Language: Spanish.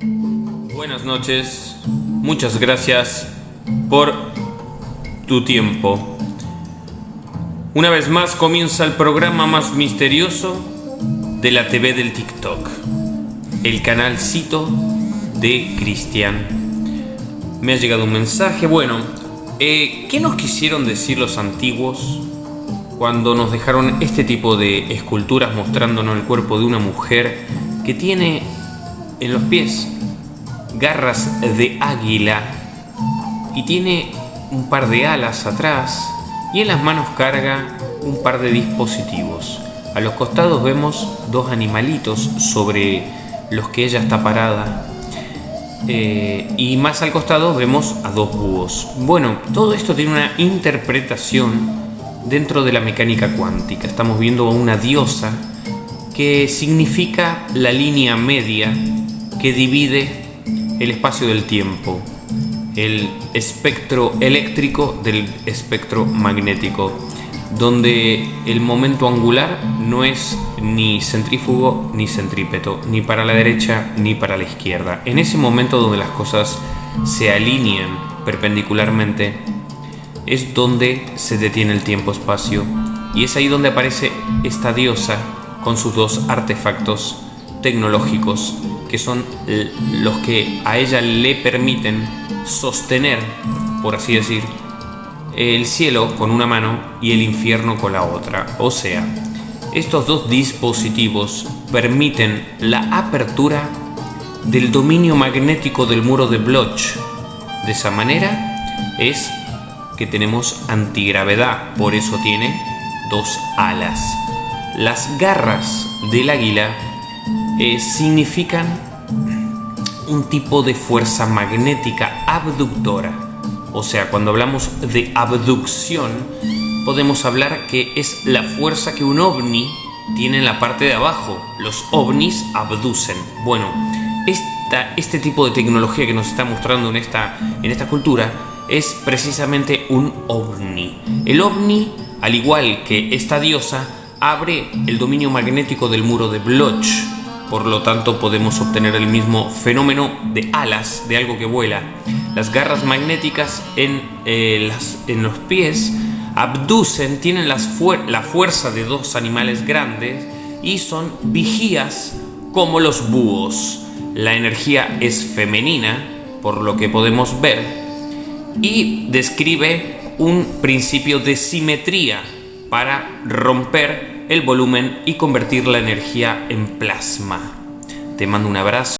Buenas noches, muchas gracias por tu tiempo. Una vez más comienza el programa más misterioso de la TV del TikTok, el canalcito de Cristian. Me ha llegado un mensaje, bueno, eh, ¿qué nos quisieron decir los antiguos cuando nos dejaron este tipo de esculturas mostrándonos el cuerpo de una mujer que tiene en los pies garras de águila y tiene un par de alas atrás y en las manos carga un par de dispositivos. A los costados vemos dos animalitos sobre los que ella está parada eh, y más al costado vemos a dos búhos. Bueno, todo esto tiene una interpretación dentro de la mecánica cuántica. Estamos viendo a una diosa que significa la línea media que divide el espacio del tiempo, el espectro eléctrico del espectro magnético, donde el momento angular no es ni centrífugo ni centrípeto, ni para la derecha ni para la izquierda. En ese momento donde las cosas se alinean perpendicularmente, es donde se detiene el tiempo-espacio y es ahí donde aparece esta diosa con sus dos artefactos tecnológicos que son los que a ella le permiten sostener, por así decir, el cielo con una mano y el infierno con la otra. O sea, estos dos dispositivos permiten la apertura del dominio magnético del muro de Bloch. De esa manera es que tenemos antigravedad, por eso tiene dos alas. Las garras del águila eh, significan un tipo de fuerza magnética abductora. O sea, cuando hablamos de abducción, podemos hablar que es la fuerza que un ovni tiene en la parte de abajo. Los ovnis abducen. Bueno, esta, este tipo de tecnología que nos está mostrando en esta, en esta cultura es precisamente un ovni. El ovni, al igual que esta diosa, abre el dominio magnético del muro de Bloch. Por lo tanto, podemos obtener el mismo fenómeno de alas, de algo que vuela. Las garras magnéticas en, eh, en los pies abducen, tienen la fuerza de dos animales grandes y son vigías como los búhos. La energía es femenina, por lo que podemos ver, y describe un principio de simetría para romper el volumen y convertir la energía en plasma. Te mando un abrazo.